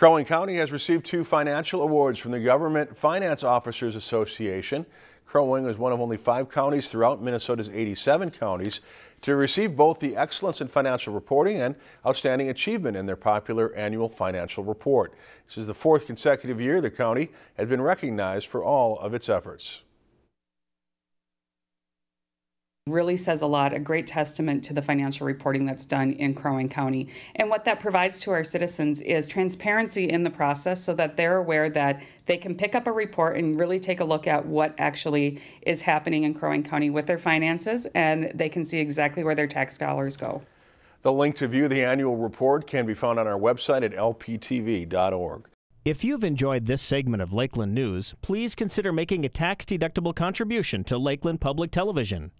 Crow Wing County has received two financial awards from the Government Finance Officers Association. Crow Wing is one of only five counties throughout Minnesota's 87 counties to receive both the Excellence in Financial Reporting and Outstanding Achievement in their popular annual financial report. This is the fourth consecutive year the county has been recognized for all of its efforts. Really says a lot, a great testament to the financial reporting that's done in Crow Wing County. And what that provides to our citizens is transparency in the process so that they're aware that they can pick up a report and really take a look at what actually is happening in Crow Wing County with their finances and they can see exactly where their tax dollars go. The link to view the annual report can be found on our website at lptv.org. If you've enjoyed this segment of Lakeland News, please consider making a tax-deductible contribution to Lakeland Public Television.